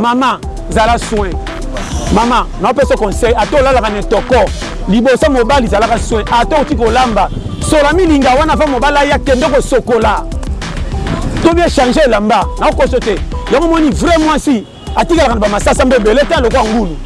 Maman zala soin maman nao pesa conseil ata olalaka na etoko liboso mobali zalaka soin ata oti kolamba sola milinga wana va mobali aya kende kosokola to bien changer elamba nao koso te yango moni vrai mwasi atikalaka na ba masasa mbe ebele te alokola ngulu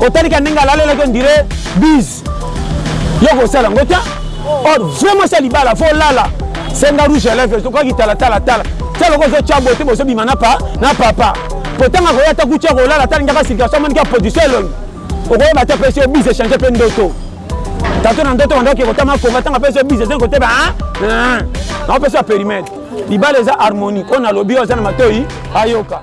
Otalika ndenge alalelaki on dirait bise. Yo kosala ngo ta. Or vraiment ça libala faut lala. Senga rouge à lèvres to kwaki tala tala tala. Tala loko zo tcha bote bozo bima na pa na papa. Kotanga koya ta kucha kolala tala ngaka situation mani ka position elongi. Okoyeba ta pesi obise changer pe ndoto. Tato na ndoto wanda okeko tama koma tanga pesi obise zen koteba hein. Hein. Na pesi a périmètre. Libala eza harmonie. Ona lobi oza na matoyi ayoka.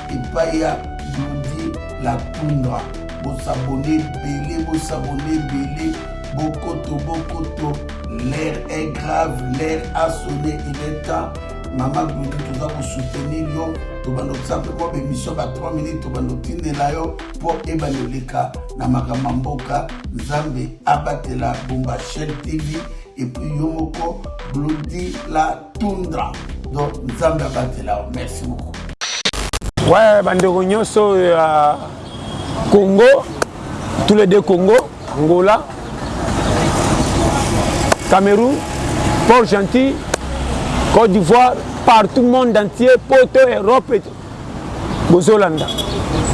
epai ya Djody la Tundra bo s'abonner ebele bo s'abonner ebele bokoto bokoto l'heure est grave l'heure a sonne il est temps mama Glody toza ko soutenir yo tobanda kotisa mpe mwa bemission ba 3 minutes tobanda kotindela yo mpo ebanda oleka na makambo ya mboka nzambe abatela bomba chaine tv epuis yo moko Glody la Tundra donc nzambe abatela yo merci beaucoup ouais bandeko nyonso oyo ya congo tous les deux congo angola cameroun port gentil côte d'ivoire partout monde entier poto europe et bozolanda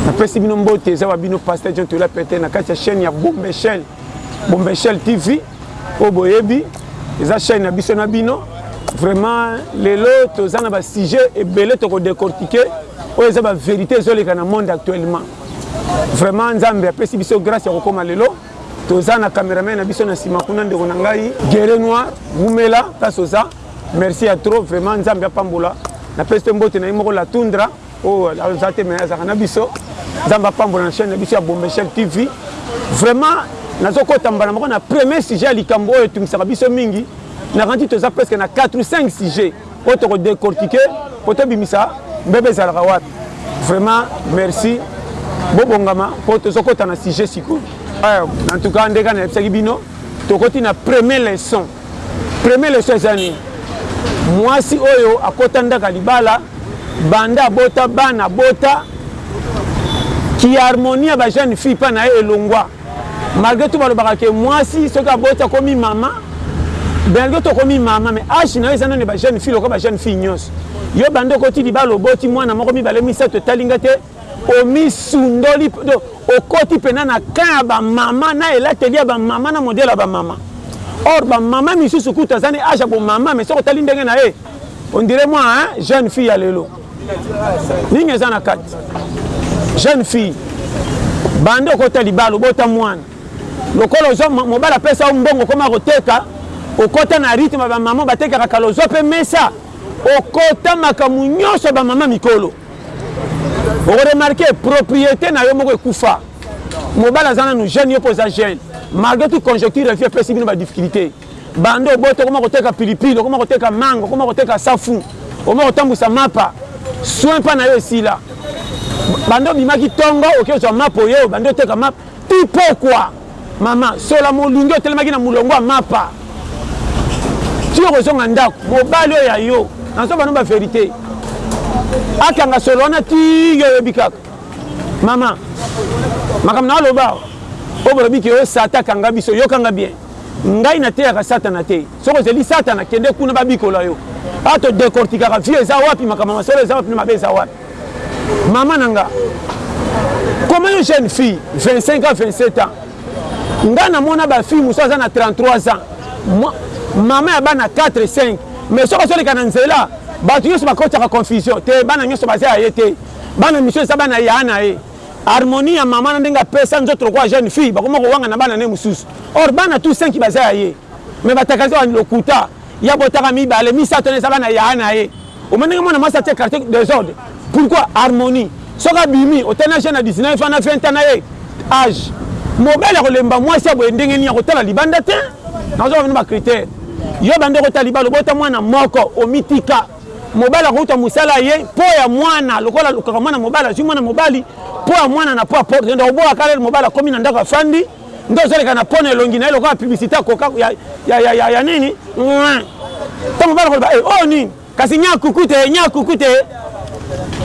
napesi bino mbote eza wa bino pasteur john tola pete na kati ya chaîne ya bombechel bombechel tv Oyo boyebi eza chaîne na biso na bino. Vraiment lelo toza na ba sujets ebele toko décortiquer oyo eza ba verité ezoleka na monde actuellement. Vraiment Nzambe apesi biso grâce ya kokoma lelo. Toza na cameraman na biso na sima kuna ndeko na ngai Guerre Noir wumela place oza. Merci ya trop vraiment Nzambe apambola. Napesi mpe mbote na ye moko la tundra. Oyo aza te mais azaka na biso. Nzambe apambola na chaîne na biso ya Bombeshel TV. Vraiment nazokota mbala moko na premier sujet ya likambo oyo etungisaka biso mingi. Nakanisi toza presque na 4 ou 5 sujet oyo toko décortiquer po tobimisa mbeba ezalaka wapi. Vraiment merci. Bobongama po tozokota na sujet sikoyo. Eh, en tout cas ndeka nayebisaki bino tokoti na premier leçon. Premier leçon eza nini? Mwasi oyo akota ndaka libala Banda abota bana abota ki harmonie ya ba jeune fille epa naye elongua malgre tout balobaka ke muasi soki aboti akomi mama malgre tout okomi mama mais age nayo eza nanu ya ba jeune fille lokola ba jeune fille nionso yo banda okoti libala oboti muana moko mibale misatu etali nga te omisundoli okoti pena na camp ya ba mama na elateli ya ba mama na modele ya ba mama or ba mama misusu kutu aza na age ya bo mama mais soki otali ndenge naye On dirait moi hein, jeune fille ya lelo. Nini eza na kati? Jeune fille. Bande okota libalo bota mwana. Lokola ozo mobala pesa mbongo koma koteka okota na rythme ba maman batekaka kala ozwa pe mesa okota makambo nyonso ba maman mikolo. Oremarke propriété na yo moko ekufa. Mobala aza nanu jeune yo pe oza jeune. Malgré tout conjecture ya vie epesi bino ba difficultés. Banda obota okoma koteka pilipili, okoma koteka manga, okoma koteka safu, okoma kotambusa mapa, soin epa nayo esila. Banda obimaki tongo oke ozwa mapa oye obanda oteka mapa ti pokwa mama sola molunge otelemaki na mulongo ya mapa ti okozonga ndaku. Mobali oyo ya yo nazo bano ba verite akanga solo wana ti yo oyebi kaka mama makambo nazo loba awa oyo bolobi ke yo satan akanga biso yoka nga bien. Ngai na teyaka satana te soki ozeli satana kende kuna ba bikola yo awa to decortikaka vie eza wapi makambo ma solo eza wapi na mabe eza wapi mama na nga koma yo jeune fille 25 ans 27 ans nga na mona ba fille mosusu aza na 33 ans mama ya bana 4 5 mais soki ozoleka na nzela bato nyonso bakotaka confusion te bana nyonso baza ya ye te bana misu eza bana ya na ye Harmonie ya maman na ndenge apesa nzoto lokola jeune fille bakoma kowangana bana naye mususu or bana tout cinq baza ya ye mais bataka kaka lokuta ya botaka mibale misato wana eza bana ya yaya naye omoni ndenge mwana mwasi atie quartier desordre pourquoi harmonie soki abimi otali na jeune ya 19 ans na 20 ans naye age mobali akolemba mwasi ya boye ndenge nini akotala libanda te nazo bamino ba critère yo banda okota libala obota mwana moko omitika Mobali akouta musala ya ye po ya mwana lokola alukaka mwana mobali azui mwana mobali po ya mwana na po ya porte kende koboya kaka lelo mobali akomi na ndako afandi nde ozoleka na po na elongi na ye lokola publicite ya coca ya, ya, ya, ya, ya nini to mobali akoloba eh, oyo oh, nini kasi nya kuku te nya kuku te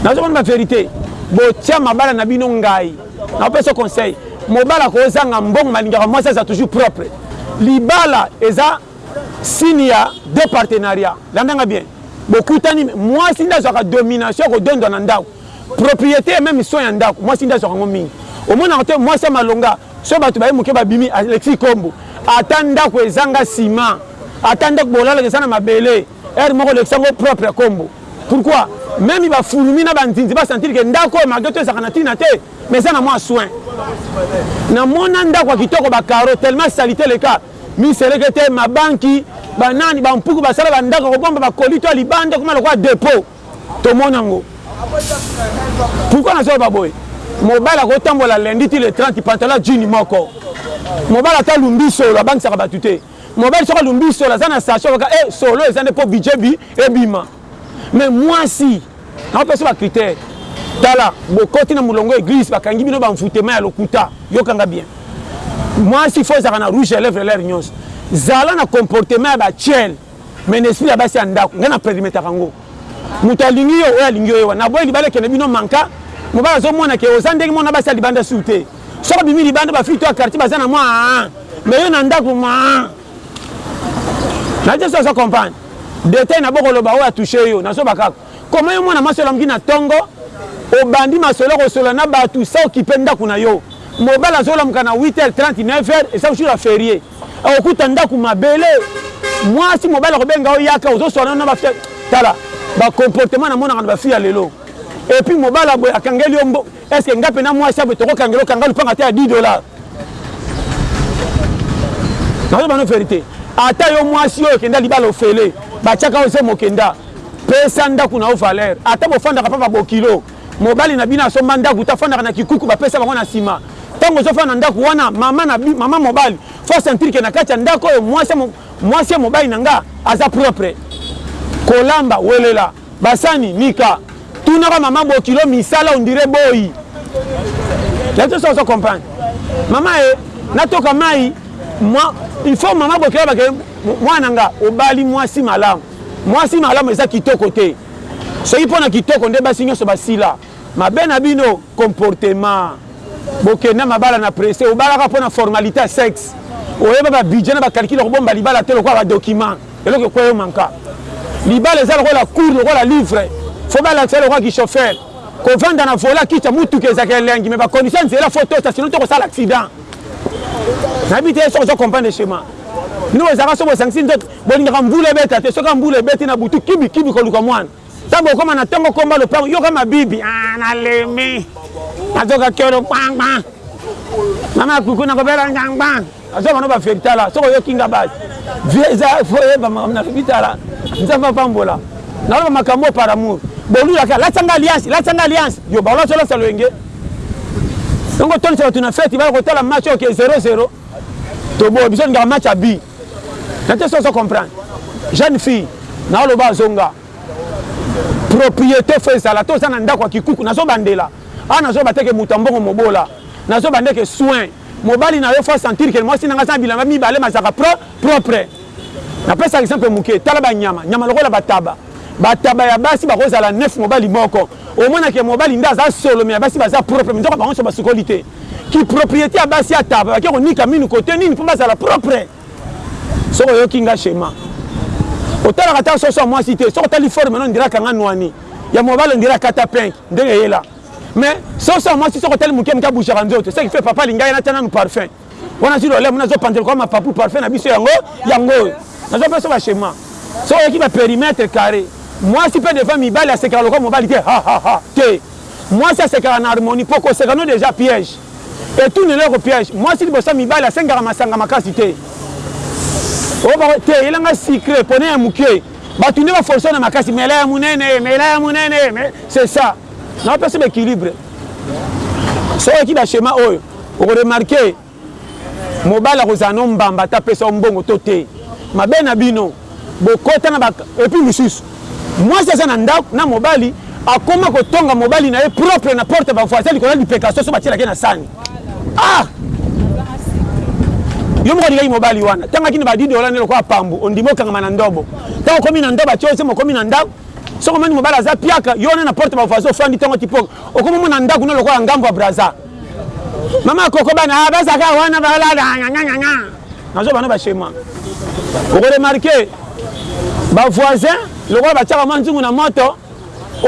nazomona baverité botia mabala na bino ngai napesa conseil mobali akozanga mbongo malingaka mwasi aza toujours propre libala eza Signe ya deux partenariat landa nga bien bokutani muasi nde azwaka domination ya kodondwa na ndaku propriete et meme soin ya ndaku muasi nde azwaka ngo mingi omonaka te muasi ya malonga soki batu baye muke babimi alekisi kombo ata ndaku ezanga ciment ata ndaku bolalaka eza na mabele heure moko olekisa ngo propre kombo pourquoi meme ba fulumi na ba nzinzi ba sentir ke ndaku oyo malgre tout ezalaka na tina te mais eza na mua soin na mona ndaku ya kitoko ba carreaux tellement salite eleka Miselekete, mabanki, ba nani, ba mpuku basala ba ndako ya kobomba ba colis to ya libanda ekoma lokola depot. Tomona yango. Pourquoi nazo loba boye? Mobali akoki kotambola lundi ti le 30 pantalon ya jean moko. Mobali ata alumbi solo abangisaka batu te. Mobali soki alumbi solo aza na sachet, alobaka eh solo eza nde po budget ebima. Mais muasi, Na opesa ba critère tala bokoti na mulongo ya eglise bakangi bino ba envoutement ya lokuta yoka nga bien muasi faut azalaka na rouge ya lèvre l'heure nionso zala na comportement ya ba tshel mais na esprit ya basi ya ndaku nga na permetaka ngo mutu alingi yo oyo alingi yo ewa na boyi libala ekende bino manka mobali azo mona ke oza ndenge mona basi ya libanda sur te soki obimi libanda ba fille to ya quartier baza na mua mais yo na ndaku mua Na je sois comprendre. Detail na boko loba oyo a touche yo. Na zoba kaka. Comment yo mwana mwasi olamuki na tongo obandi masolo yako solola na batu sans occuper ndaku na yo. Mobali azo lamuka na 8h30, 9h eza jour ya ferie. Oko kuta ndaku mabele. Mwasi mobali ako benga yo yaka ozo swana na ba tala ba comportement na monaka na ba fille ya lelo. Et puis mobali ya boye akangeli yo mbo Est-ce que nga pena mwasi abe toko kangelo kanga lupanga ata ya 10 dollars? Nazo bano verite. Ata yo mwasi oyo kenda libala ofele, bachaka oze mokenda. Pesa ndaku na yo valeur. Ata bofandaka papa bokilo. Mobali na bino asomba ndaku ta fandaka na kikuku ba pesa bango na sima. Tango ozo fanda na ndaku wana mama na bi, mama mobali faut sentir que na kati ya ndaku oyo mwasi mwasi ya mobali na nga aza propre. Kolamba welela. Basani nika tunaka maman bokilo misala on dirait boyi ya to soso comprendre maman e na toka mayi moi il faut maman bokilo ba ke mwana nga obali mwasi malamu mwasi malamu eza kitoko te soki pona kitoko nde basi nyoso basila Mabe na bino comportement bokenda mabala na presse obala kaka pona formalite ya sexe oyeba ba budget na ba calcul ya kobomba libala te lokola ba document eloko ekweya yo manka libala eza lokola cour lokola livre faut balakisa yo lokola ki chauffeur kovanda na vola kiti ya mutuka ezaka elengi mais ba condition ya nzela faut tosa sinon toko sala accident nayebi te soki ozo comprendre schéma bino bozalaka soki bosangisi nzoto bolingaka mvula ebeta te soki mvula ebeti na butu kibi kibi koluka mwana Tango okoma na tongo komba lopango yoka mabibi ah na lembi nazoka kiolo kpangba mama ya kuku nakobela ngangba azo bana ba feritala soko yoki nga basi vie eza foyeba makambo na fitala nzambe apambola naloba makambo par amour bolulaka latisa nga alliance latisa nga alliance yo balwasi olasa loyenge yango otondisa bato na feti baya kotala match oke 00 toboye biso olingaka match ya bi Na te soki ozo comprendre. Jeune fille nazo loba azonga propriete faut ezala te oza na ndaku ya kikuku nazo bandela awa nazo loba te ke mutu ya mbongo mobola nazo bande ke soin mobali nayo faut a sentir ke mwasi nanga aza na bilamba mibale mazalaka pro propre na pesa exemple muke tala ba nyama nyama lokola ba taba ba taba ya basi bako zala neuf mobali moko omona ke mobali nde aza solo mais ya basi baza propre minzoka bango nioso basukoli te Ki propriete ya basi ya taba bake konika minu cote nini po bazala propre? Soki oyoki nga shema otalaka ata soso ya mwasi te soki otali forme no ondira akanga nwani ya mobali ondira akata pink ndenge eyela mais soso ya mwasi soki otali muke muke abujaka nzoto ce qui fait papa alinga ye natya nanu parfum wana azwi lolemo nazo panzela kwa mapapu parfum na biso yango yango oyo nazo pesa ba shema soki oyoki ba perimetre carre mwasi pe devant mibali asekaka lokwa mobali te ha ha ha te Mwasi asekaka na harmonie po koseka no dejà piège etuni eloko piège mwasi liboso ya mibali asengaka masanga makasi te oyo bako te yela nga sucre pona ya mukie batu nde ba forcer na makasi mela ya munene mela ya munene mais c'est ça na pesa ba equilibre soki oyoki ba schéma oyo oko remarquer Mobali akozala no mbamba ata apesa yo mbongo to te mabe na bino bokota na ba epuis lisusu mwasi aza na ndaku na mobali akoma kotonga mobali na ye propre na porte ba voisin likolo ya lipeka soso batielaka ye na sani ah yo moko olingaki mobali wana ntango akini ba didola nde lokola pambu ondimi okangama na ndobo ntango okomi na ndobo atie osema okomi na ndaku soki omoni mobali aza piaka yo wana na porte ba voisin ofandi ntongo tipoka okomi omona ndaku no lokola ngambo ya braza Mama koko bana ah, bazaka wana balala nganganga. Nazo bana ba chez moi. Oko remarquer ba voisins lokola batiaka mwa nzungu na moto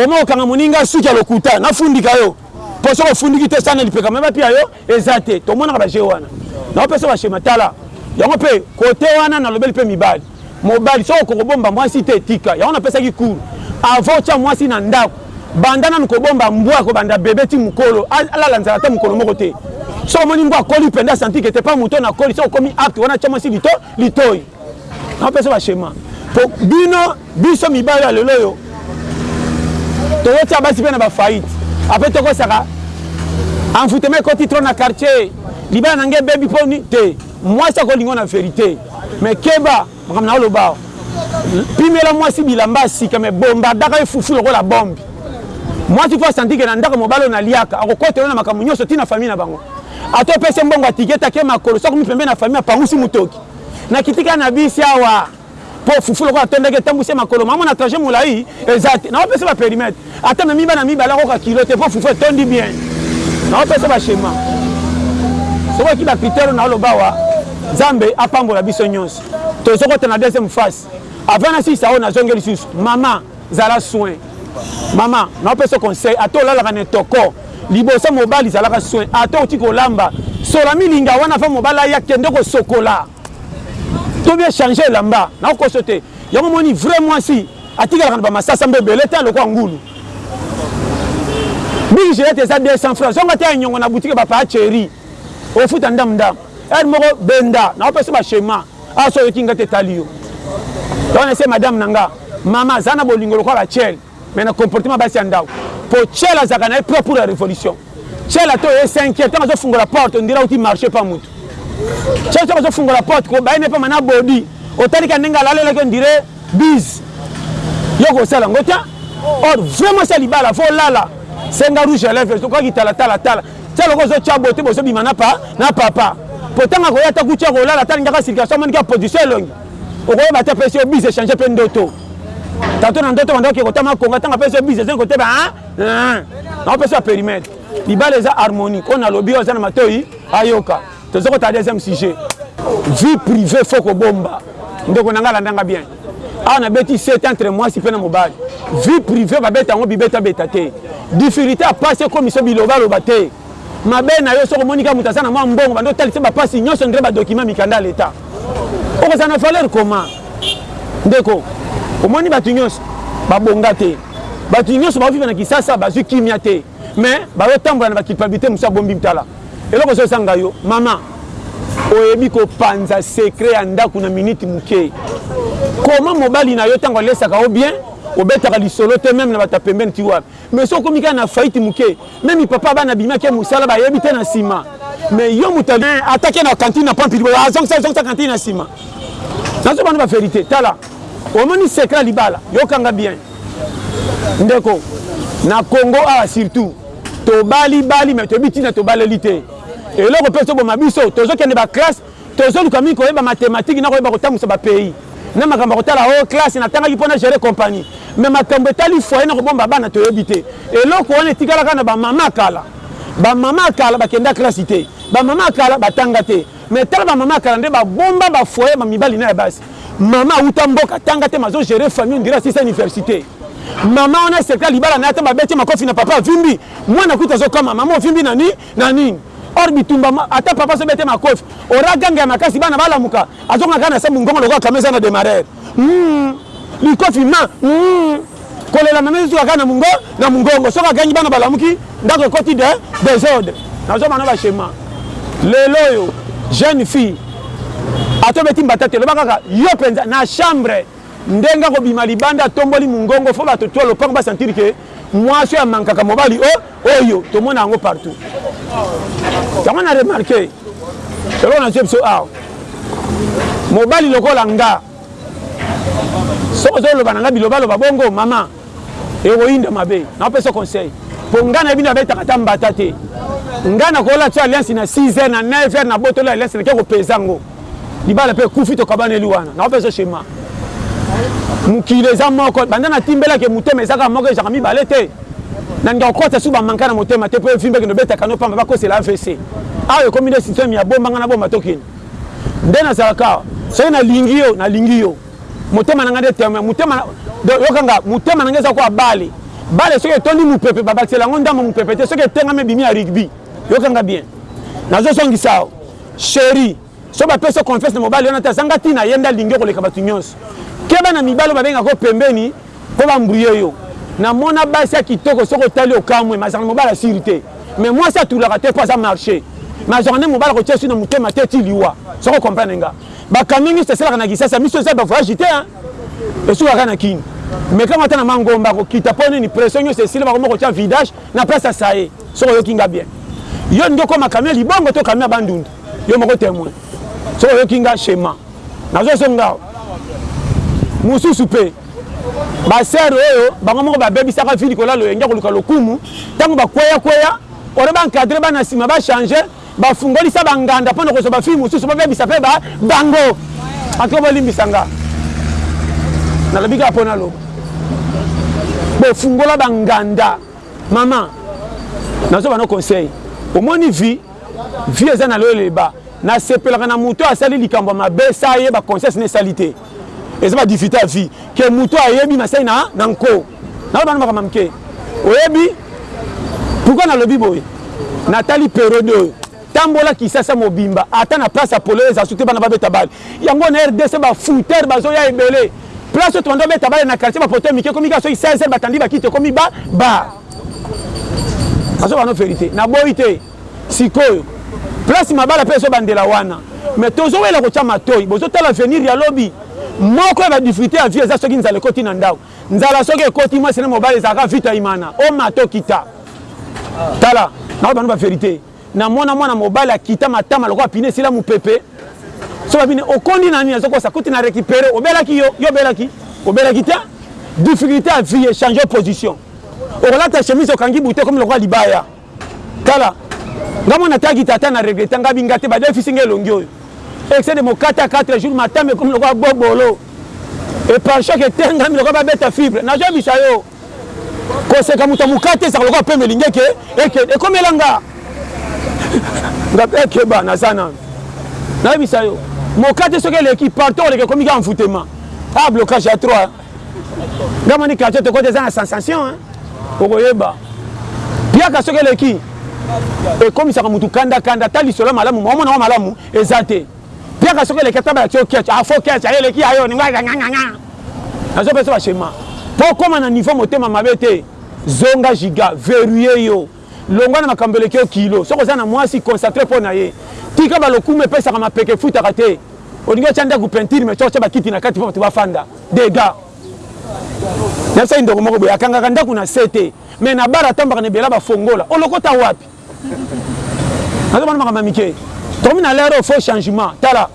omo okanga moninga suki ya lokuta nafundika yo mpo soki ofundiki te sana lipeka me bapia yo eza te tomonaka baje wana naopesa bashema tala yango mpe kote wana nalobeli mpe mibali Mobali soki oko kobomba mwasi te tika yango napesaki cours avant otia mwasi na ndaku banda nanu kobomba mbwa kobanda bebe ti mukolo alala nzala ata mukolo moko te soki omoni mbwa akoli penda senti que te pa mutu na koli soki okomi acte wana tia mwasi lito litoyi na pesa ba schéma po bino biso mibali ya lelo yo tozo tia basi pe na ba faillite après tokosaka envoutema ekoti trop na quartier libala na ngai ebebi poni te Mwasi ako linga yo na verite mais keba makambo nazo loba awa. Pimela mwasi bilamba ya sika mais bombardaka ye fufu lokola bombe. Mwasi faut a sentir que na ndako ya mobali oyo na liaka ako kotela yo na makambo nionso ti na famille na bango. Ata opesi ye mbongo ya ticket ake makolo soki akomi pembeni ya famille apangusi mutoki. Na kitika na bisi awa. Po fufu lokola atondaki etambwisi ye makolo mama na trajet mulayi eza te nako pesa ba perimetre ata amemi bana mibale akoka kilo te po fufu etondi bien nako pesa ba schema soki oki ba critère oyo nao loba awa nzambe apambola biso nionso tozo kota na deuxième face avant na silisa oyo nazongi lisusu mama zala soin mama nao pesa conseil ata olalaka na etoko liboso mobali zalaka soin ata oti kolamba sola milinga wana avant mobali aya kende kosokola To bien changer elamba na kokoso te. Yango omoni vrai mwasi atikalaka na ba masasa mbe ebele te lokola ngulu. Big gilette eza 200 francs. Zonga ata ya nyongo na boutique ba paya cheri. Ofuta ndambu ndambu. Heure moko benda na kopesa ba schema. Awa soki oyoki nga te etali yo. Yango na se madame na nga. Mama zala na bolingo lokola Rachel. Mais na comportement basi ya ndaku. Po Tshela azalaka na ye propre pour la revolution. Tshela to ye cinquième ntango azo fungola porte on dirait auti marche pa mutu. Tshela ntango azo fungola porte ko baye ne pa mana body. Otali ka ndenge alalelaki on dirait biz. Yo ko sala ngo ta. Or vraiment sa libala fo lala. Senga rouge à lèvres ko ki tala tala tala. Tshela ko zo tshabo te bozo bima na pa na papa. Potanga ko yata kutia ko lala tala ndaka circulation moni ka position elongi. Okoyeba te pe si yo biz echange pe ndoto. tato na ndoto banda oke kotama konga ntango apesi yo bize ezangi koteba naopesi ya perimètre libala eza harmonie oyo nalobi oyo aza na matoi ayoka toza kotala deuxième sujet vie privée fo kobomba ndeko na ngai alandanga bien awa ah, nabeti set entre mwasi mpe na mobali vie privée babeta yango bibetabeta te difficulté ya pasi ekomisa bilobaloba te Mabe nayo soki omoni kaka mutu aza na mwa mbongo banda otalisa ye ba pasi nionso on dirait ba documents mikanda ya l'etat. Okozala na valeur comment? Ndeko omoni batu nionso ba bonga te. Batu nionso bao vivre na kisasa bazui kimia te mais bazo tambola na ba culpabilite mosusu ya bombim tala eloko ezo zanga yo maman oyebi ko panza secret ya ndaku na minute muke comment mobali nayo tango alesaka yo bien obetaka lisolo te meme na batu ya pembeni ti wapi. Mais soki okomi kaka na faillite muke, meme papa bana bima ke musala ba yebi te na sima. Mais yo mutu a. Ata ke na cantine na pampili boye azongisa zongisa cantine na sima. Nazo bana ba verite. Tala omoni secret ya libala yoka nga bien ndeko na Congo awa surtout tobali bali mais toyebi tina tobaleli te. Eloko pe ezo boma biso tozo kende ba classe Tozoluka mingi koyeba mathematique na koyeba kotambusa ba pays na makambo ya kotala oh classe na tangaki po na gerer compagnie mais makambo etali foyer na kobomba bana toyebi te eloko wana etikala kaka na ba maman ya kala ba maman ya kala bakenda classe te ba maman ya kala batanga te mais tala ba maman ya kala nde babomba ba foyer ba mibali na ya basi maman awuta mboka atanga te mais azo gerer famille on dirait asilisa universite maman wana secret ya libala na ye ata babeti ye makofi na papa avimbi mwana kutu azokamwa maman ovimbi na nini Na nini? Or bitumba ma ata papa azo bete makofi aura agangela makasi bana ba lamuka azo koma kaka na se mungongo lokola camion eza na demarreur humm bikofi ma humm kolela na nazo suka kaka na mungo na mungongo soki agangi bana ba lamuki ndaku ekoti de desordre nazo mana ba schema lelo oyo jeune fille ata obeti mbata te loba kaka yo penza na chambre ndenge ako bima libanda atomboli mungongo faut batu tout lopangu ba sentir que mwasi oyo amankaka mobali oh Oyo tomona yango partout. Yango na remarquer eloko na biso awa. Mobali lokola nga soki ozoloba na nga bilobaloba bongo mama ekoyinda mabe napesa conseil mpo ngai nayebi nabetaka ata mbata te ngai nakola tso alliance na 6 heure na 9 heure nabotoli alliance nake kopesa yango libala pe kufi tokabaneli wana na opeso shema mokili eza moko banda na timbela ke motema ezaka moko ezaka mibale te na ndako kota su bamanka na motema te po evimbe kende obetaka no pamba bakosela avc awa ekomi nde systeme ya bombanga na bomba tokende nde nazalaka soki nalingi yo nalingi yo motema na ngai nde teme motema yokanga motema na ngai eza kwa bale bale soki etondi mopepe babakisela yango ndambo mopepe te soki etengami ebimi ya rugby yokanga bien nazozongisa yo Cherie soki ba pesi yo confiance na mobali wana te aza nga tina ye nde alingi yo koleka batu nionso keba na mibali oyo ba bengaka yo pembeni po ba embrouiller yo na mona basi ya kitoko soki otali okamue mais azalaka na mobali ya sure te mais muasi atulaka te po aza marche mais azwaka nde mobali akotia esui na motema te ti liwa soki o comprendre nga ba camioniste esalaka na kisasa misu eza ba voyage te hein esukaka kaka na kin meka ngo ata na mangomba ko kita po nini pression nionso esili ba koma kotia vidage na place ya saye Soki oyoki nga bien yo olingi okoma camion ya libongo to camion ya bandundu yo moko temoin soki oyoki nga shema nazo zonga awa mususu pe ba sœur oyo bango moko ba bebisaka vie likolo ya loyenge koluka lokumu tango ba kweya kweya ore ba encadrer bana sima ba changer ba fungolisa ba nganda pona kozwa ba fille mususu ba bebisa pe ba bango en tout cas bolimbisa nga nalobi kaka pona loba bofungola ba nganda Maman, nazo bana conseil. Omoni vie, vie eza na loyele ba. Na sepelaka na mutu asali likambo ya mabe sa ye ba conscience ne sali te. Eza ba difficultes ya vie que mutu ayebi na sai na na nko. Nazo bana makambo mike. Oyebi pourquoi na lobi boye? Na tali periode oyo. Tambola kisasa mobimba ata na place ya polele ezala soki te bana babeta balle yango na rdc ba fouteur bazoya ebele place oyo tobanda kobeta balle na quartier ba poteau mike ekomi kaka soki 16 heure batandi ba kiti ekomi ba bar nazo bano verite na boyi te sikoyo place mabala pe ezobandela wana mais tozowela kotia matoyi bozotala avenir ya lobi moko ya ba difficulte ya vie eza soki nzala ekoti na ndaku nzala soki ekoti mwasi na mobali ezalaka vita imana omata okita tala nazo bano ba verite. Namona mwana mobali akita matama lokola pine esila mupepe so babini okondi na nini azo kosa kuti na recupere obelaki yo yo obelaki obelaki te difficulte ya vie echange position okolata chemise okangi butu ekomi lokola libaya tala nga mwana taki tata na regreta nga binga te badefisi nga elongi oyo excès de mokata 4 jours matama ekomi lokola bobolo eparchoc etengami lokola babeta fibre nazobisa yo Koseka moto ya mokate ezalaka lokola pemeli ngeke ekende. Ekomela nga. Nga pe keba naza nanu. Nayebisa yo. Mokate soki eleki partout oleka ekomi ka envoûtement. Ah blocage ya 3. Nga mani quartier tokota eza na sensation hein. Okoyeba. Piaka soki eleki ekomisaka moto kanda kanda ata lisolo ya malamu omona yango malamu eza te. Piaka soki eleki ata balakisi yo ketch ah faut ketch ah eleki ya yo ningoi nga nga nga nazo pesa ba schema po okoma na niveau motema mabe te zonga giga verrouiller yo longwa na makambo eleki yo kilo soki oza na muasi consacre po na ye tika ba lokumu epesaka mapeka efutaka te olingi otia ndaku peinture mais otia ba kiti na kati po batu ba fanda degat Nayebisaki ndeko moko boye akangaka ndaku na se te mais na bar atambaka na ebele abafongola olokota wapi? nazo mona makambo ya mike tokomi na lero faux changement tala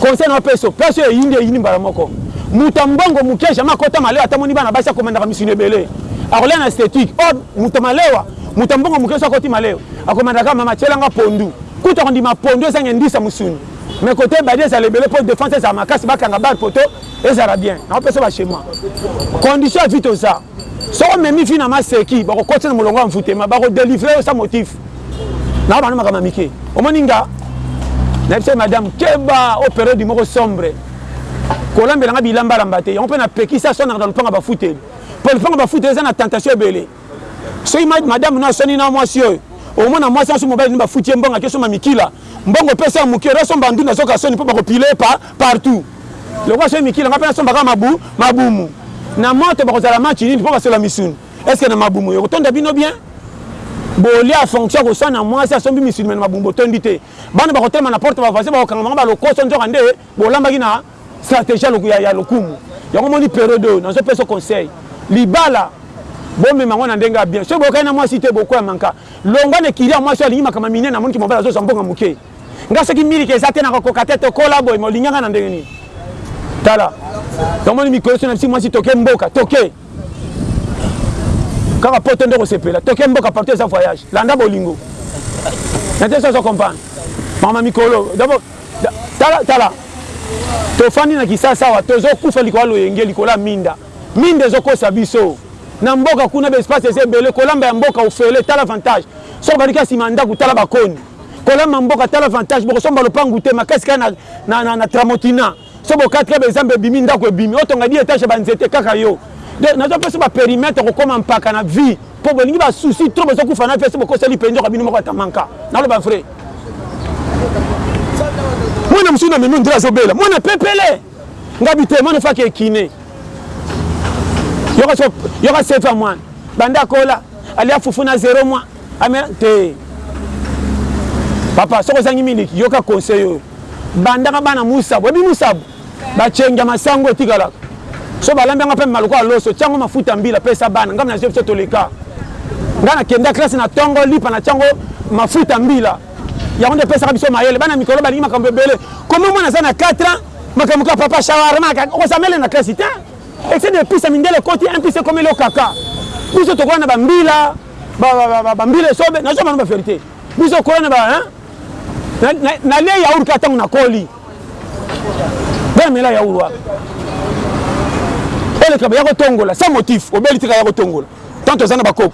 conseil na peso place oyo eyindi eyindi mbala moko moto ya mbongo moke jamai akota malewa ata moni bana basi akomandaka misuni ebele akolia na esthétique o oh, moto malewa moto ya mbongo moke so akoti malewa akomandaka mama atyelanga pondu kutu akondima pondu ezanga endisa mosuni mais kote badi ezala ebele mpo défense ezala makasi bakanga bar poto ezala bien naopesa bachema condition ya vite oza Soki omemi fille na maseki bako kotisa na molongo ya mvutema bako delivrer yo sans motif. Nao banda makambo ya mike. Omoni nga na biso madame keba o periode moko sombre. Kolambela nga bilamba lamba te. Yango pe na pekisa son na lupanga ba futeli. Po lupanga ba futeli eza na tentation ebele. Soki madame na soni na mwasi oyo omona mwasi aso mobali ni ba futi ye mbongo ake soma mikila. Mbongo pesa ya muke ro somba ndunda zoka soni po bako pile pa partout. Lokola soki mikila nga pe na somba kaka mabu mabumu na moto bako zala match nini po ba sola misuni est ce que na mabumu eko tonda bino bien? Bolia fonction ya kosana muasi asombi misuni mais na mabumu bo tondi te bana bako telema na porte ba voisin bako kanga bango ba lokoso nzoka nde bo lambaki na strategie ya ya lokumu yango omoni periode oyo nazo peso conseil libala bo mema ngo na ndenge ya bien soki bo yokani na muasi te bo kwea manka longwa na ekili ya muasi oyo alingi makambo ya minene amoni ke mobali azo zwa mbongo ya muke Nga soki miliki eza te nako koka te tokola boye mais olingi nga na ndenge nini tala omoni mikolo so na bisi mwasi toke mboka toke kaka poto nde kosepela toke mboka partout eza voyage landa bolingo na te sozo comprendre mama mikolo d'abord tala tala tofandi na kisasa awa tozokufa likolo ya loyenge likolo ya minda minda ezokosa biso na mboka kuna baespace eza ebele kolamba ya mboka ofele tala avantage soki baliki ya nsima ya ndako tala bakoni Kolamba mboka tala avantage bokosomba lopangu te makasi kaka na, na, na, na tramotina so bokati kaka ezamba ebimi ndako ebimi otonga 10 etage ya banzete kaka yo donc nazopesa baperimetre kokoma mpaka na vie mpo bolingi basusi tro bozokufa na vie so bokoseli mpe nzoka bino moko atamanka naloba vrai mwana mosusu na mimi ondire azobela mwana pepele ngabi te mwana efaki ekine yoka sefa mwana banda akola alia fufu na zero mwa Amela te papa soki ozangi miliki yoka conseil oyo bandaka bana musabu ebi musabu bachengi ya masango etikalaka so balambi yango pembe maluka ya loso tiango mafuta mbila pesa bana ngai nazio biso toleka ngai nakenda classe na tongo lipa na tiango mafuta mbila yango nde pesaka biso mayele bana mikolo balingi makambo ebele komi mwana aza na 4 ans makambo ka papa shawarma okosamele na classe te excès de pisa mindele ekoti impisa ekomeli okaka biso tokola na bambila bambila esobe nazo bana ba verite biso kola na ba na le yaour ka tango na koli bana mela yaour wa oleka ya kotongola sans motif obeli tika ya kotongola tant toza na bakoko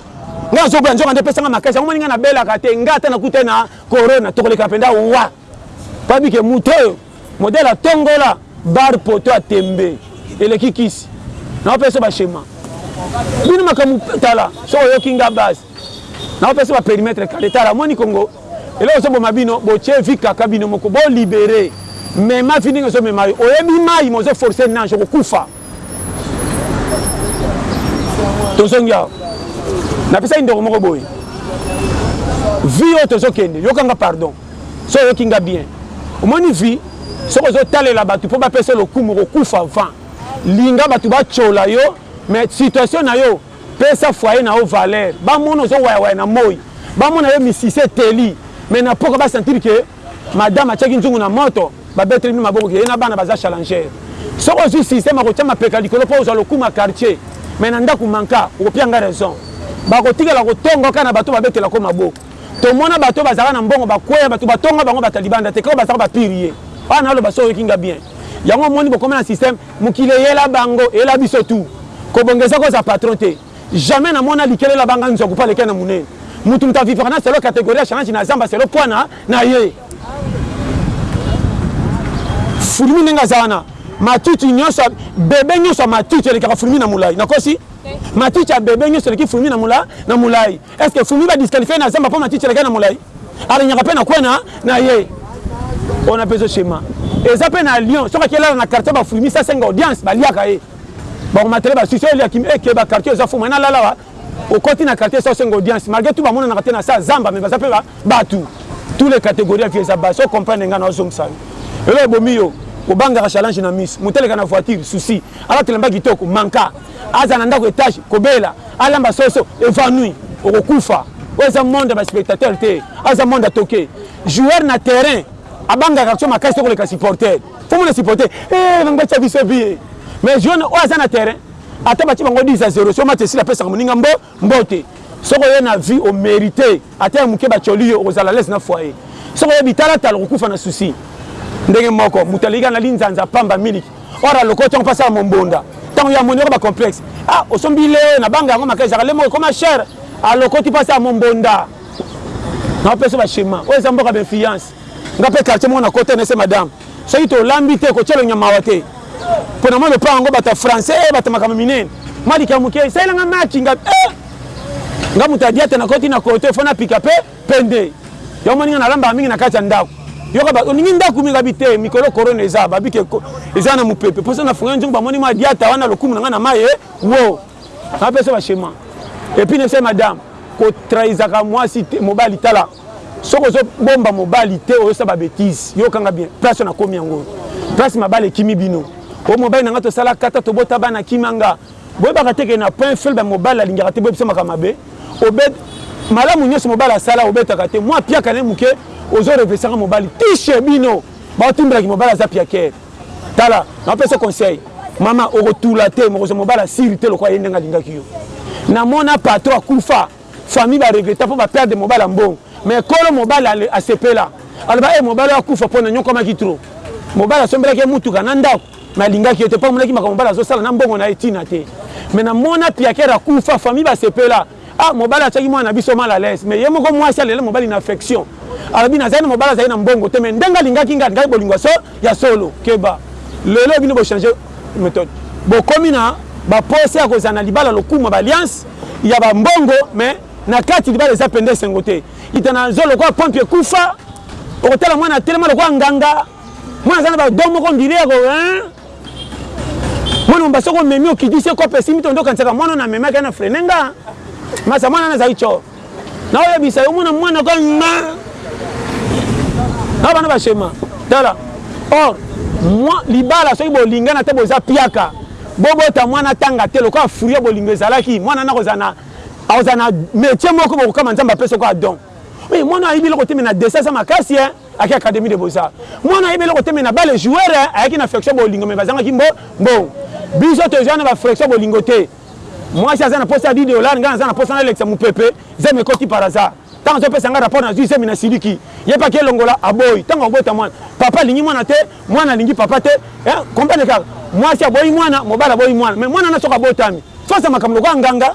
nga nazoboya nzoka nde epesanga makasi yango moni nga nabelaka te nga ata nakuta na corona tokoleka mpenza wa Bayebi ke moto oyo modèle atongola barre poto ya tembe eleki kisi. Nakopesa ba schema. Bino makambo tala soki oyoki nga base. Nakopesa ba perimetre carre tala omoni Congo eloko ezo boma bino botie vie kaka bino moko bo libere mema vie ndenge ezo mema yo oyebi mayi mais ozo forcer nage okokufa. Tozongi awa. Napesaki ndeko moko boye. Vie oyo tozo kende yoka nga pardon. Soki oyoki nga bien omoni vie soki ozo talela batu po ba pesa yo lokumu oko kufa avant linga batu ba tshola yo mais situation na yo pesa foyer na yo valeur ba mona ozo waya waya na moyi ba mona yo misisa eteli mais na pokua ba sentir que madame atiaki nzungu na moto ba beteli bino maboko que ye na bana baza challenger soki ozui système ako tia mapeka likolo po ozua lokumu ya quartier mais na ndaku manka oko pia nga raison bako tikala ko tonga yo kaka na batu ba betela ko maboko. Tomona bato oyo bazalaka na mbongo bakweya bato batonga bango ba taliban da te kaka bazalaka ba pirie wana naloba soki oyoki nga bien yango omoni bokoma na système mokili eyela bango eyela biso tout kobonga eza koza patron te jamais na mona likele la banga nzoku pa leke na munene mutu mutu a vivaka na selo categorie ya chanage na zamba selo poids na na ye fulmi ndenge aza wana matiti nyonso bebe nyonso ya matiti elekaka fulmi na molai nakosi matiti ya bebe nyonso eleki fulmi na molai na molai Est-ce que Fumi ba disqualifier na zamba po matiti elakaki na molayi? Alingaka pe na coin na na ye. Wana pe ezo shema. Eza pe na Lyon, soki ake lala na quartier ba Fumisi asenga audience ba liaka ye. Ba ko matela ba susu oyo lia kimi ekeba quartier eza Fuma na lala awa. Okoti na quartier esi osenga audience malgre tout ba monanaka te na sa zamba mais baza pe ba batu. Tout les categories ya vie eza bas. O comprendre nga nazo zongisa yo. Eloko ebomi yo obangaka challenge na misu. Mutu aleka na voiture souci. Alata elamba kitoko manka. aza na ndako etage kobela alamba soso evanouit okokufa oyo eza monde ya ba spectateur te aza monde ya toke joueur na terrain abangaka action makasi te koleka supporter fo mona supporter eh bango batya biso biye mais joueur oyo aza na terrain ata batye bango 10 a 0 so match esili apesaka moninga mbo Mbote. Soki oye na vie o merite ata ya muke ba tioli yo okozala alaise na foyer. Soki oye bitalatala okokufa na souci. Ndenge moko mutu aleki kaka na linzanza pamba miliki or alokoti yango po asala mombonda tango ye amoni oko ba complexe ah osombi lait oyo na banga yango makasi ezalaka lait moko ekoma cher alokoti po asala mombonda. Nao pesa yo ba schema oyo eza mboka ba influence. Nga pe quartier moko na kota ena ese madame Soki to lambi te ko tia longi ya mawa te pona mwa lopango yango bato ya France eh bato ya makambo minene mwa likambo ya moke esalela nga maki nga eh nga moto ya diata na koti na koto fo na pika pe pende yo moni nga na lambaka mingi na kati ya ndako yoka ba olingi ndako mingi abi te mikolo corona eza ba bike eza na mupepe poso na funga nzungu ba moni mwa diata wana lokumu na nga na maye wo na pesa ba schéma et puis ne sais madame ko trahisa ka mwasi mobali tala Soki ozo bomba mobali te ozo sala ba betises yoka nga bien place na komi yango oyo place mabala ekimi bino o mobali na nga tosala kata tobota bana akima nga boyebaka te ke na point faible mobali alingaka te boyebisa makambo mabe obed malamu nionso mobali asala obetaka te mua piaka naye muke ozo revesaka mobali tiche bino bao tindela ki mobali aza piaker tala na pesa conseil mama okotula te mokozwa mobali asiri te lokola ye ndenge alingaki yo na mona patron akufa Famille ba regretta po ba perdre mobali ya mbongo mais kolo mobali asepela aloba eh mobali oyo akufa po naniokwamaki trop. Mobali asombelaki ye mutuka na ndaku mais alingaki ye te po amonaki makambo mobali azosala na mbongo na ye tina te mais na mona piaker akufa famille basepela ah mobali atiaki mwana na biso mal à l'aise mais ye moko muasi alela mobali na affection alobi nazali na mobali azali na mbongo te mais ndenge alingaki ngai alingaki bolingo ya solo ya solo keba lelo bino bo changer methode bokomi na ba posa ya kozala na libala lokuma ba alliance ya ba mbongo mais na kati libala eza pende esengo te ita na zo lokola pompe ekufa okotala mwana atelema lokola nganga mwana aza na bago moko ndile yako mwana moba soko omemi okitisi ekope esimi tondo okanisaka mwana oyo namemaki na frene nga masa mwana nazali co Nao yebisa yo mona mwana ko nga. Na bana ba shema. Tala. Or moi libala soki bolingana te boza piaka. Bobota mwana tanga te lokola fruit bolingo ezalaki mwana na kozana akozana métier moko bokokama Nzambe apesa ko don. Oui mwana ayebi eloko te mais na dessin aza makasi hein. Aki académie de beaux arts. Mwana ayebi eloko te mais na balle joueur ayaki na affection bolingo mais bazangaki mbo mbongo. Biso tozwa na ba affection bolingo te. Mwasi aza na posa ya 10 dollars, nga naza na posa nalekisa mupepe, zemi ekoti par hasard. Tango azo pesa nga rapport nazui zemi na siliki. Ye pe ake longola, aboyi. Tango akobota mwana, papa alingi mwana te, mwana alingi papa te, eh comprendre kaka. Mwasi aboyi mwana, mobali aboyi mwana. Mais mwana wana soki abotami, faut asala makambo lokola nganga.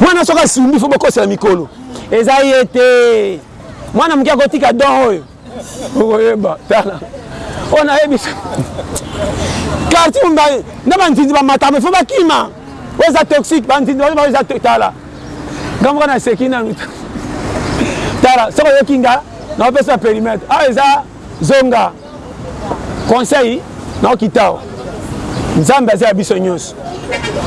Mwana soki asimbi, faut bokosela mikolo. Eza ye te. Mwana muke akotika don oyo. okoyeba tala oyo nayebisa karti mumbai na banzinzi bamatama ifo bakima oyo eza toxique banzinzi bayo bayo eza tala nga moko naseki nanu tala soki oyoki nga naopesa perimetre awa eza zonga conseil naokitao nzambe aza ya biso nyonso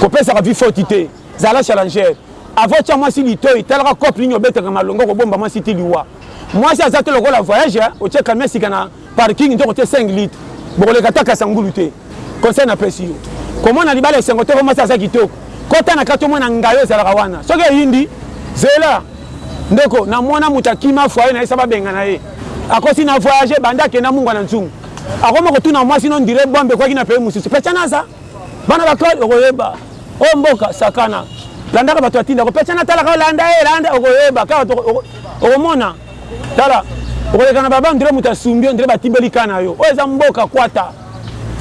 kopesaka vi foti te Zala challenger avant otia mwasi litoyi talaka coop nini obetaka malonga okobomba mwasi ti liwa mwasi aza te lokola voyage otie camion sika na parking nzoka otie 5 litre bokoleka ata kasangulu te conseil na pesi yo komona libala esengo te po mwasi aza kitoko kota na kati omona ngayi ozalaka wana soki eyindi zela ndeko na mona mutu akima foyer na ye sa babengana ye akosi na voyage banda akenda mungwa na nzungu akoma kotuna mwasi no ndire bombe ekwaki na pays mususu pecha naza Bana bakoli okoyeba oyo mboka sakana landaka bato atinda kopesa na talaka olanda ye landa okoyeba kaka to okomona tala okoleka na baba ndire moto asumbi yo ndire batimbeli ka na yo oyo eza mboka kwata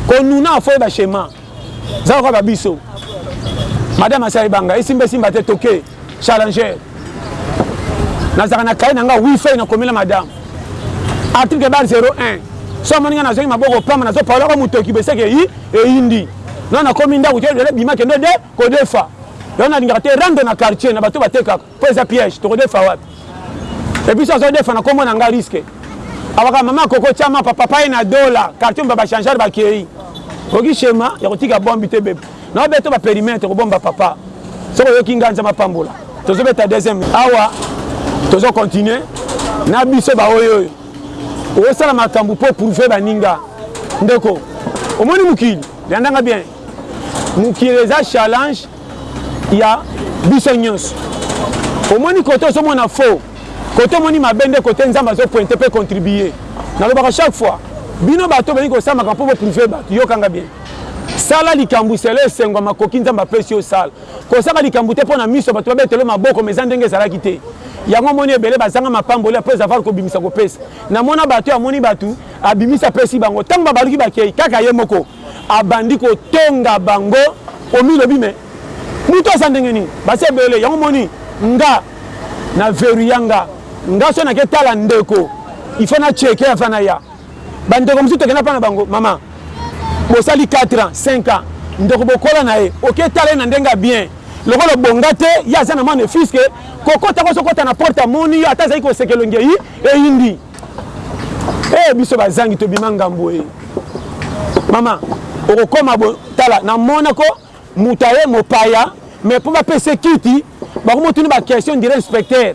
konuna fo oyeba shema zaka kwa babiso madame asali banga esimba esimba te toke Challenger. Nazalaka na kaye na nga wi feuille na komela madame. Article bar 01. So amoni nga nazongi maboko pamba nazo paola ko mutoki beseke yi eyindi. Non na komi ndaku te lelo bima kendo de kodefa. Yo na lingaka te rando na quartier na bato batekaka po eza piège toko defa wapi. Et puis so azo defa na kombo na nga risque. Awaka mama koko chama papa paye na dola quartier mba ba changer ba keyi. Oki shema ya kotika bombi te bebe. Nao beto ba perimetre ko bomba papa soki oyoki nga nzambe apambola tozo beta deuxième awa tozo continuer na biso ba oyo oyo osala makambo mpo prouve baninga ndeko omoni mokili landanga bien mokili eza challenge ya biso nyonso omoni kote ozomona faux kote omoni mabe nde kote nzambe azopointe mpe contribue nalobaka chaque fois bino bato obengi kosamaka mpo boprouve bato yokanga bien Sala likambo selon esengo ya makoki Nzambe apesi yo osala. Kosaka likambo te mpo na miso ya bato babetelo maboko mais eza ndenge ezalaki te. Yango omoni ebele bazanga mapamboli après avoir kobimisa kopesa. Na mona bato amoni bato abimisi apesi bango tango babaluki bakeyi kaka ye moko abandi kotonga bango omilobi mais moto aza ndenge nini basi ebele yango omoni nga na veruya nga nga so nake tala ndeko il faut na cheke avant naya Ba ndeko mosusu tokenda epa na bango maman bosali 4 ans 5 ans ndeko bokola na ye oke tala ye na ndenge ya bien lokola obonga te ye aza na mwa mefise ke kokota yango ozo kota na porte amoni yo ata azali koseka elongi eyi eyindi ee biso bazangi tobima ngambo ee maman okokoma bo tala na mona ko Mutu aye mopaya mais po ba pesa ye kiti bakomi kotuni ba question dire inspecteur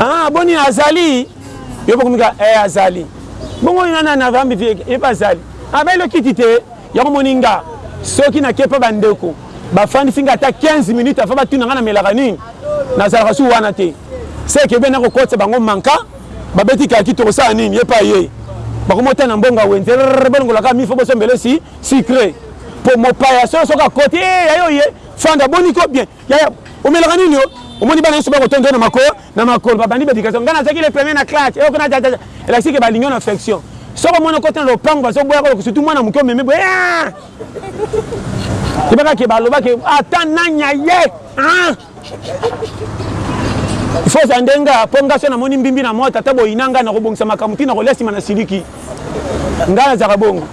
ah boni azali yo bokomi ka eh azali bongo ina nani avambi vie ye pe azali abeli ah, yo kiti te yango moni nga soki nake pa bandeko bafandisi nga ata 15 minutes avant batuna nga namelaka nini nazalaka su wana te seke bena kokotisa bango manka Babeti kaki tokosala nini ye pa ye bakomi otana na mbongo ya wenze bolongola kaka mifo bosombele si sucre po mopaya soyo soki akoti e eh, yayo ye fanda boni ko bien yaya omelaka nini yo omoni bana nyonso bakotondo na mako na makolo babandi bedication ngai nazalaki le premier na classe eyoko na jajaja elakisi ke balingi na affection soki omoni okoti na lopango bazoboya koloka surtout mwana moke omeme boye yebaka ke balobaki ata nanya ye Il faut oza nde nga po nga soki na moni mbimbi na mwa tata bo yina nga nako bongisa makambo ti nako lia sima na siliki nga na zalaka bongo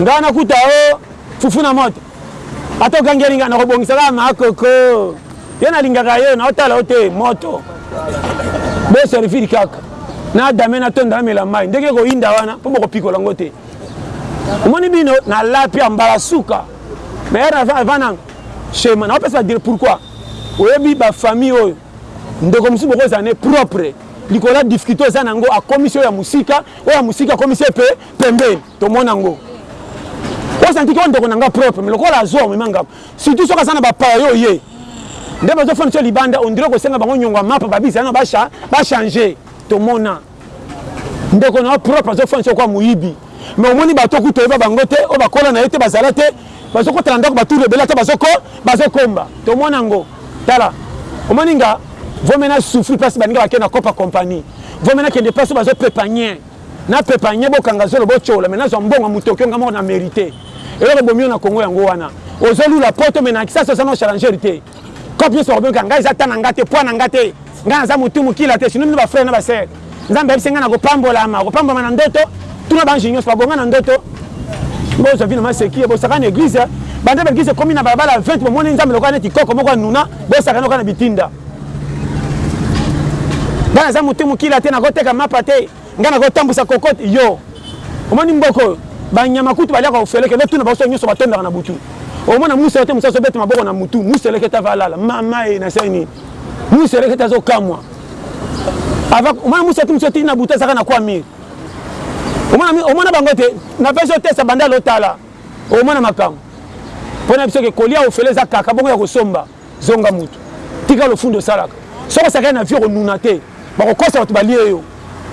nga na kuta o oh, fufu na moto ata ogangeli nga nako bongisa kaka ma koko yo na lingaka yo na otala yo te moto bo servir kaka na dame na tonda na mela mai ndenge ko yinda wana po boko pikola ngo te omoni bino na lapi ambala suka mais era vananga Shema nao pesa ba pourquoi oyebi ba famille oyo ndeko mususu boko zala ne propre likolo ya difficulté oza na ngo akomisi oyo ya musika oyo ya musika akomisi ye pe pembeni tomona ngo o santi ke ndeko na nga propre mais lokola azo omema nga surtout soki aza na ba pawa yo oye nde bazo fandisa libanda on dirait kosenga bango nyongo ya mapa ba bisa na ba ba changer tomona ndeko na yo propre azofanda soko moyibi me omoni bato okuta oyeba bango te oyo bakola na ye te bazala te bazokotala ndako batour ebele ata bazokomba tomona yango tala omoni nga vomena souffri place baninga bakei na copa compagnie vomena kende place bazopepa nye napepa nye bokanga zolo botyola me nazwa mbongo ya motoki onga moko na merite eloko ebomi yo na kongo yango wana ozolula poto me na kisasi oza na challenger te Coop nionso bakobenga ngai eza temps na nga te, poids na nga te. Ngai naza mutu mukila te, sinon bino ba frères na ba sœurs Nzambe ayebisi ngai nakopambolama, okopambolama na ndoto, tuna ba anges nionso ba bonga na ndoto. Bozwa bino maseki, bosaka na eglise, banda ba eglise ekomi na balabala 20 bomoni Nzambe lokola neti koko moko anuna, bosaka na oka na bitinda. Ngai naza mutu mukila te, nakoteka mapa te. Nga nako tambusa cocotte yo omoni mboka oyo ba nyama kutu ba liaka ofele kende otuna bango soki nioso ba tondaka na butu omona musu oyote musu azo beta maboko na mutu musu elekete ava alala mama e na sali nini musu elekete azo kamua ava omona musu oyote musu otindi na butu azaka na kwa mire omona omona bango te na pesi otesa banda lotala omona makambo pona biso ke kolia ofele eza kaka bongo ya kosomba Zonga mutu. Tika lofundu osalaka. Soki osakani na vie okonuna te. Bakokosa batu balie yo.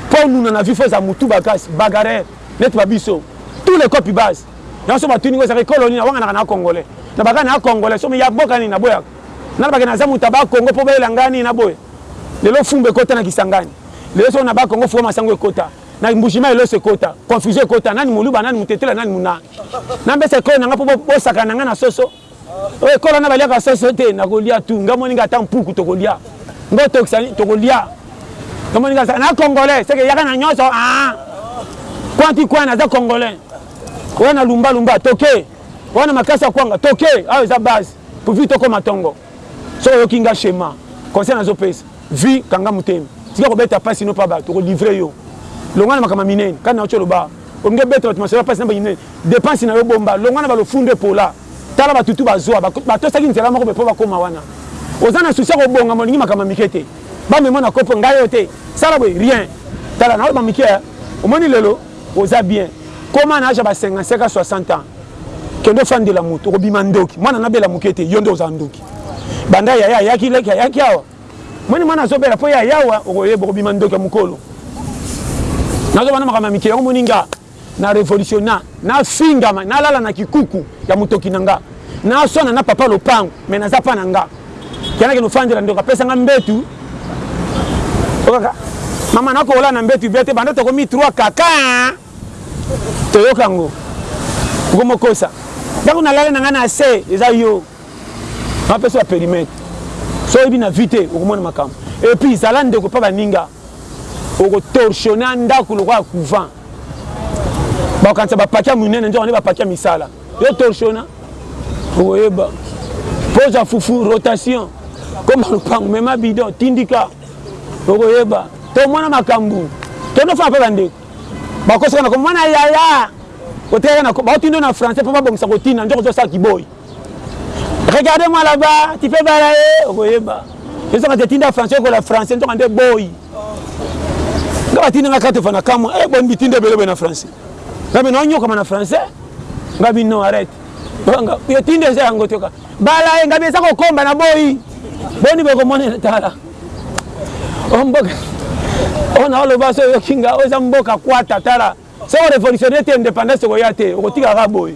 Po onuna na vie faut ozala mutu bakasi, bagarreur neti ba biso. Tout le copi base. Yango soki batuni nga ozalaka ekolo nini? Nawanganaka na congolais. Nabaka na congolais. Soki ya boka nini naboyaka. Nalobake naza mutu ya ba kongo po bayela nga nini naboya. Lelo fumbu ekota na Kisangani. Lelo soki na ba kongo fumba masangu ekota. Na mbuji mayi loso ekota. Confusion ekota. Nani muluba, nani mutetela, nani muna. Namipesa ekolo na nga po bosakana na nga na soso. Oyo ekola nga baliaka soso te nakolia tout nga moninga ata mpuku tokolia ngo tokisa tokolia nga moninga sa na congolais seke yaka na nyoso ah kwanti kwan aza congolais oya na lumba lumba toke oya na makasi ya kwanga toke awa eza base pour vie tokoma tongo soki oyoki nga shema conseil nazopesa vie kanga motema tika kobeta pasi no pa bato okolivre yo longwa na makambo minene kani na otyoloba olingi obeta bato masolo ya pasi na baminene Depense nayo bomba longwa na ba lofundu epola tala ba tutu ba zua ba tosaki nzela moko po ba koma wana oza na souci ya ko bongama olingi makambo ya mike te ba mema na kopo ngai oyo te sala boye rien tala nayo ba mike eh omoni lelo oza bien koma na age ya ba 55 a 60 ans kende ofandela mutu okobima ndoki mwana na bela muke te yo nde oza ndoki banda yaya ayaki leki ayaki awa moni mwana azo bela po yaya awa okoyeba okobima ndoki ya mukolo nazo bana makambo ya mike yango moni nga Na revolutiona, na fingama, na lala na kikuku ya mutoki na nga, na swana na papa lopangu mais naza pa na nga. Kenda kende ofandela ndeko apesa nga mbetu. Okaka mama na kola na mbetu bia te banda tokomi trois kaka toyoka ngo. Oko mokosa. Ndako na lala na nga na se eza yo. Na pesa ya perimetre. So oyebi na vie te okomona makambo. Et puis zala ndeko pa baninga. oko torsionne a ndaku lokola couvent bakokanisa bapaki ya minene nzoka nde bapaki ya misala yo torsiona okoyeba poza fufu rotation koma lopango mema bidon tindika okoyeba tomona makambo tondofana mpe bandeko bakosaka na komona yaya otikaka na baotindo na français mpo babongisa kotina nzoka ozosala kiboyi Regardez moi là bas, tu peux bala ye, okoyeba. Yesu akati tinda français okola français ntoka nde boy. Nga batindi nga kati fana kamwa, eh bon bitinda ebele boye na français. Nga bino anyokama na français. Nga bino arrête. Nga yo tinda eza yango te ka. Bala ye nga bino eza kokomba na boy. Boni boko monela tala. Oh mboka. Oh na oloba so yoki nga oza mboka kwata tala. Soko revolutionnaire te indépendance okoya te, okotika ka boy.